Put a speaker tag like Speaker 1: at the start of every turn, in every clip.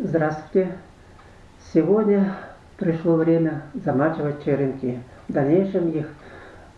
Speaker 1: Здравствуйте! Сегодня пришло время замачивать черенки. В дальнейшем их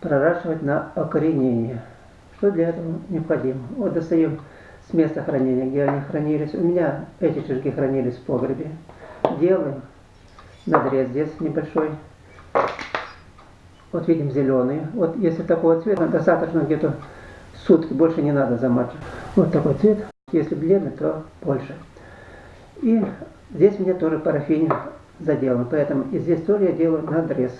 Speaker 1: проращивать на окоренение. Что для этого необходимо? Вот достаем с места хранения, где они хранились. У меня эти черенки хранились в погребе. Делаем надрез здесь небольшой. Вот видим зеленый. Вот если такого цвета, достаточно где-то сутки, больше не надо замачивать. Вот такой цвет. Если бледный, то больше. И здесь мне тоже парафин заделан, поэтому и здесь тоже я делаю надрез.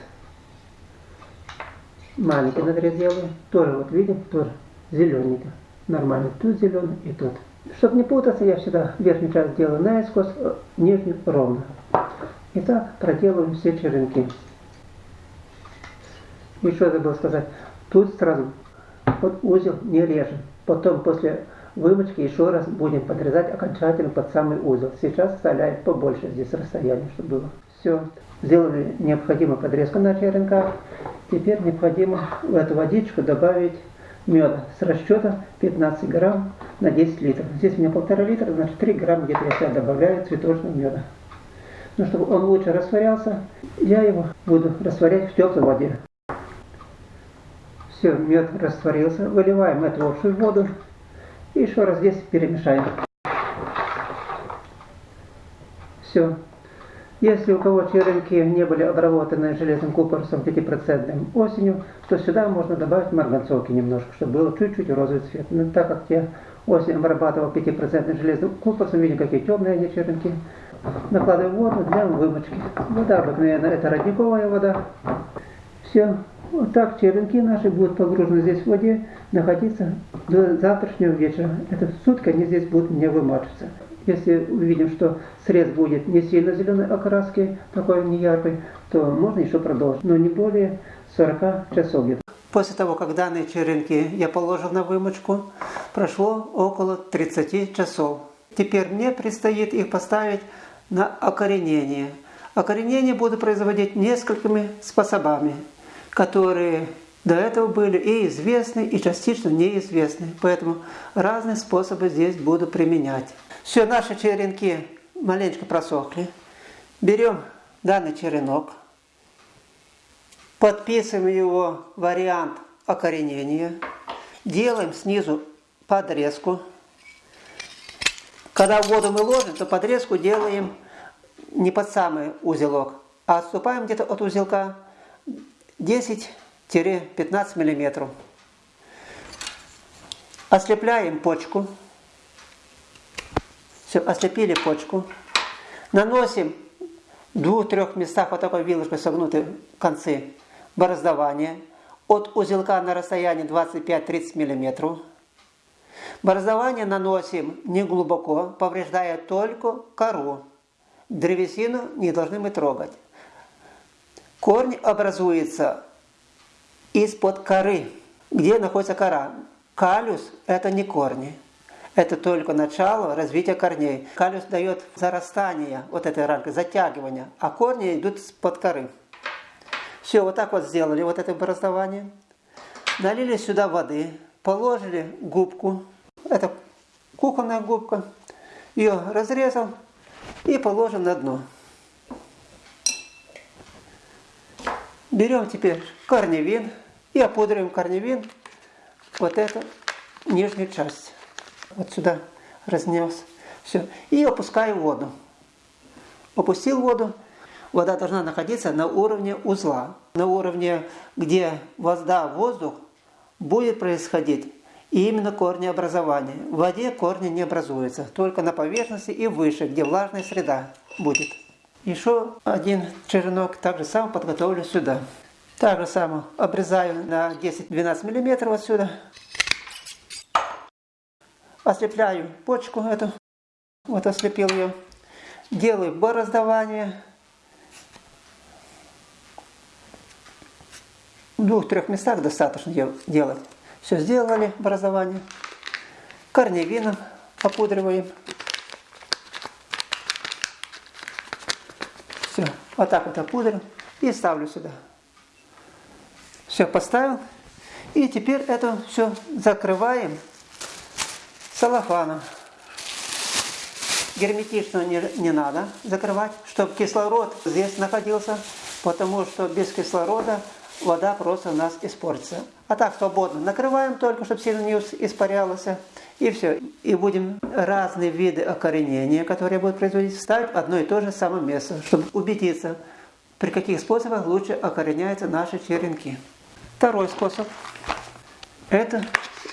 Speaker 1: Маленький надрез делаю, тоже вот видим, тоже зелененько. Нормально, тут зеленый и тут. Чтобы не путаться, я всегда верхнюю часть делаю наискось, э, нижнюю ровно. Итак, проделываем все черенки. Еще забыл сказать, тут сразу вот узел не режем. Потом после вымочки еще раз будем подрезать окончательно под самый узел. Сейчас оставляем побольше здесь расстояние, чтобы было. Все, сделали необходимую подрезку на черенках. Теперь необходимо в эту водичку добавить меда с расчета 15 грамм на 10 литров. Здесь у меня полтора литра, значит 3 грамма где-то я сюда добавляю цветочного меда. Но чтобы он лучше растворялся, я его буду растворять в теплой воде. Все, мед растворился. Выливаем эту общую воду и еще раз здесь перемешаем. Все. Если у кого черенки не были обработаны железным купоросом 5% осенью, то сюда можно добавить марганцовки немножко, чтобы было чуть-чуть розовый цвет. Но так как я осенью обрабатывал 5% железным купоросом, видим, какие темные они черенки, накладываю воду для вымочки. Вода обыкновенная, это родниковая вода. Все. Вот так черенки наши будут погружены здесь в воде, находиться до завтрашнего вечера. Это сутки они здесь будут не вымачиваться. Если увидим, что срез будет не сильно зеленой окраски, такой не яркой, то можно еще продолжить, но не более 40 часов где-то. После того, как данные черенки я положил на вымочку, прошло около 30 часов. Теперь мне предстоит их поставить на окоренение. Окоренение буду производить несколькими способами которые до этого были и известны, и частично неизвестны. Поэтому разные способы здесь буду применять. Все, наши черенки маленько просохли. Берем данный черенок, подписываем его вариант окоренения, делаем снизу подрезку. Когда воду мы ложим, то подрезку делаем не под самый узелок, а отступаем где-то от узелка 10-15 мм. Ослепляем почку. Все, ослепили почку. Наносим в двух-трех местах вот такой вилочкой согнуты концы бороздования. От узелка на расстоянии 25-30 мм. Бороздование наносим не глубоко, повреждая только кору. Древесину не должны мы трогать. Корень образуется из-под коры. Где находится кора? Калюс – это не корни. Это только начало развития корней. Калюс дает зарастание вот этой рамки, затягивание, а корни идут под коры. Все, вот так вот сделали вот это образование. Налили сюда воды, положили губку. Это кухонная губка. Ее разрезал и положим на дно. Берем теперь корневин и опудриваем корневин вот эту нижнюю часть. Вот сюда разнес. Все. И опускаю воду. Опустил воду. Вода должна находиться на уровне узла. На уровне, где вода, воздух будет происходить именно корнеобразование. В воде корни не образуются, только на поверхности и выше, где влажная среда будет. Еще один черенок так же само подготовлю сюда. Так же само обрезаю на 10-12 мм отсюда. Ослепляю почку эту. Вот ослепил ее. Делаю бороздование. В двух-трех местах достаточно делать. Все сделали, бороздование. Корневином опудриваем. Все, вот так вот опудрил и ставлю сюда. Все, поставил. И теперь это все закрываем салофаном. Герметично не, не надо закрывать, чтобы кислород здесь находился, потому что без кислорода вода просто у нас испортится. А так свободно накрываем только, чтобы сильно не испарялось. И все. И будем разные виды окоренения, которые будут производить, ставить одно и то же самое место, чтобы убедиться, при каких способах лучше окореняются наши черенки. Второй способ – это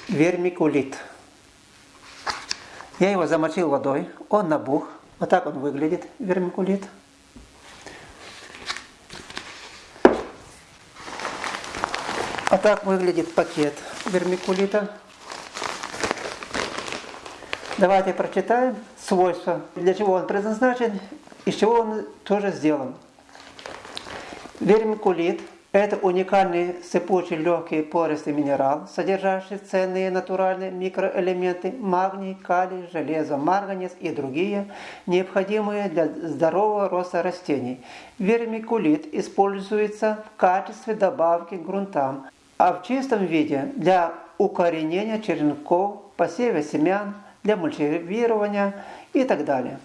Speaker 1: вермикулит. Я его замочил водой, он набух. Вот так он выглядит, вермикулит. А так выглядит пакет вермикулита. Давайте прочитаем свойства, для чего он предназначен, из чего он тоже сделан. Вермикулит – это уникальный сыпучий легкий пористый минерал, содержащий ценные натуральные микроэлементы магний, калий, железо, марганец и другие, необходимые для здорового роста растений. Вермикулит используется в качестве добавки к грунтам, а в чистом виде для укоренения черенков, посева семян, для мульчевирования и так далее.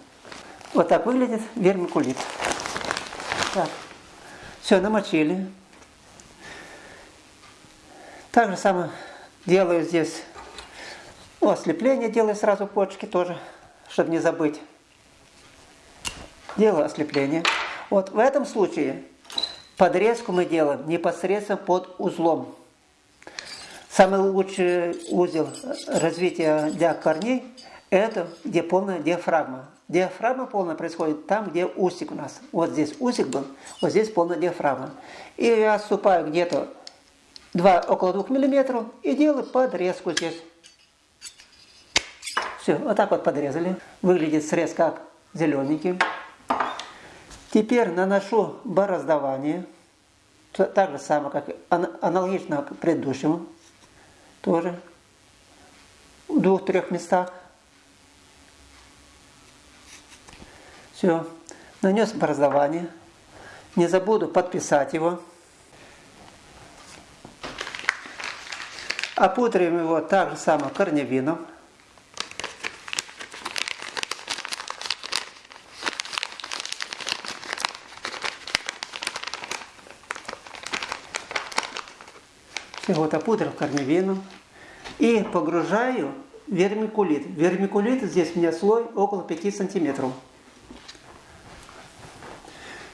Speaker 1: Вот так выглядит вермикулит. Так. Все, намочили. Так же самое делаю здесь ослепление, делаю сразу почки тоже, чтобы не забыть. Делаю ослепление. Вот в этом случае подрезку мы делаем непосредственно под узлом. Самый лучший узел развития для корней – это где полная диафрагма. Диафрагма полная происходит там, где усик у нас. Вот здесь усик был, вот здесь полная диафрагма. И я отступаю где-то 2, около 2 мм и делаю подрезку здесь. Все, вот так вот подрезали. Выглядит срез как зелененький. Теперь наношу бороздование. Так же самое, как аналогично предыдущему тоже в двух-трех местах. Все. Нанес образование. Не забуду подписать его. Опудрим его так же само корневином. Вот опудрил корневину и погружаю вермикулит. Вермикулит здесь у меня слой около 5 сантиметров.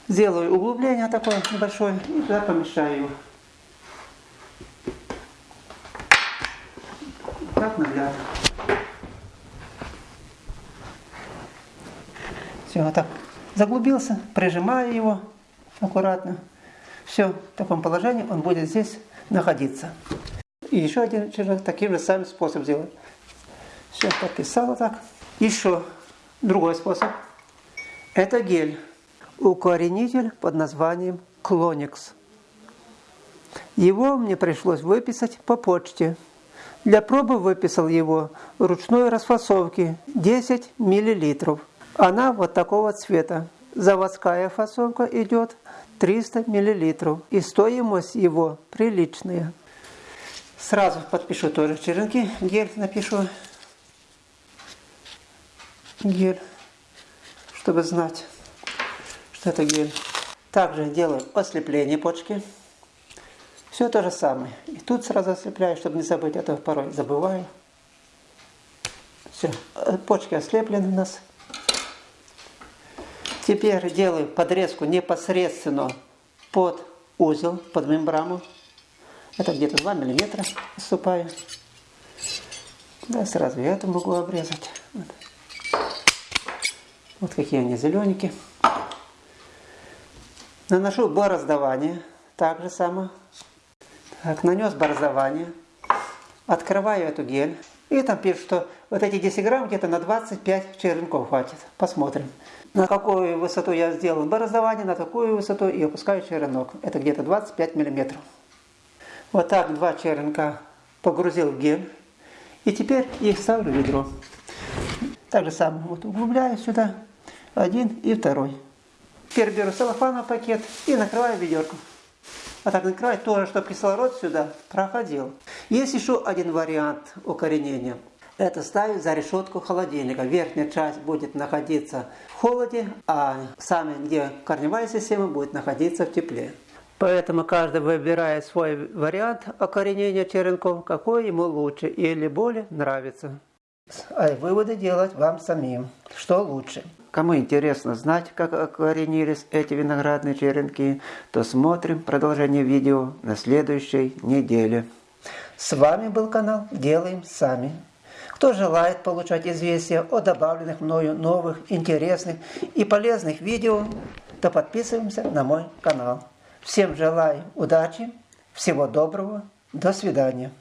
Speaker 1: Сделаю углубление такое небольшое и туда помешаю. Так наглядно. Все, вот так заглубился, прижимаю его аккуратно. Все, в таком положении он будет здесь находиться. И еще один червяк таким же самым способом сделать. Все, подписала так. Еще другой способ. Это гель. Укоренитель под названием Клоникс. Его мне пришлось выписать по почте. Для пробы выписал его ручной расфасовки 10 мл. Она вот такого цвета. Заводская фасовка идет 300 мл. И стоимость его приличная. Сразу подпишу тоже черенки. Гель напишу. Гель. Чтобы знать, что это гель. Также делаю ослепление почки. Все то же самое. И тут сразу ослепляю, чтобы не забыть. Это а порой забываю. Все. Почки ослеплены у нас. Теперь делаю подрезку непосредственно под узел, под мембрану. Это где-то 2 миллиметра отступаю. Да, сразу я это могу обрезать. Вот, вот какие они зелененькие. Наношу бороздование. Так же само. Так, нанес бороздование. Открываю эту гель. И там пишут, что вот эти 10 грамм где-то на 25 черенков хватит. Посмотрим. На какую высоту я сделал бороздование, на такую высоту и опускаю черенок. Это где-то 25 миллиметров. Вот так два черенка погрузил в гель. И теперь их ставлю в ведро. Так же самое вот углубляю сюда один и второй. Теперь беру целлофановый пакет и накрываю ведерко. А так накрывать тоже, чтобы кислород сюда проходил. Есть еще один вариант укоренения. это ставить за решетку холодильника. Верхняя часть будет находиться в холоде, а сами, где корневая система, будет находиться в тепле. Поэтому каждый выбирает свой вариант окоренения черенков, какой ему лучше или более нравится. А выводы делать вам самим, что лучше. Кому интересно знать, как окоренились эти виноградные черенки, то смотрим продолжение видео на следующей неделе. С вами был канал «Делаем сами». Кто желает получать известия о добавленных мною новых, интересных и полезных видео, то подписываемся на мой канал. Всем желаю удачи, всего доброго, до свидания.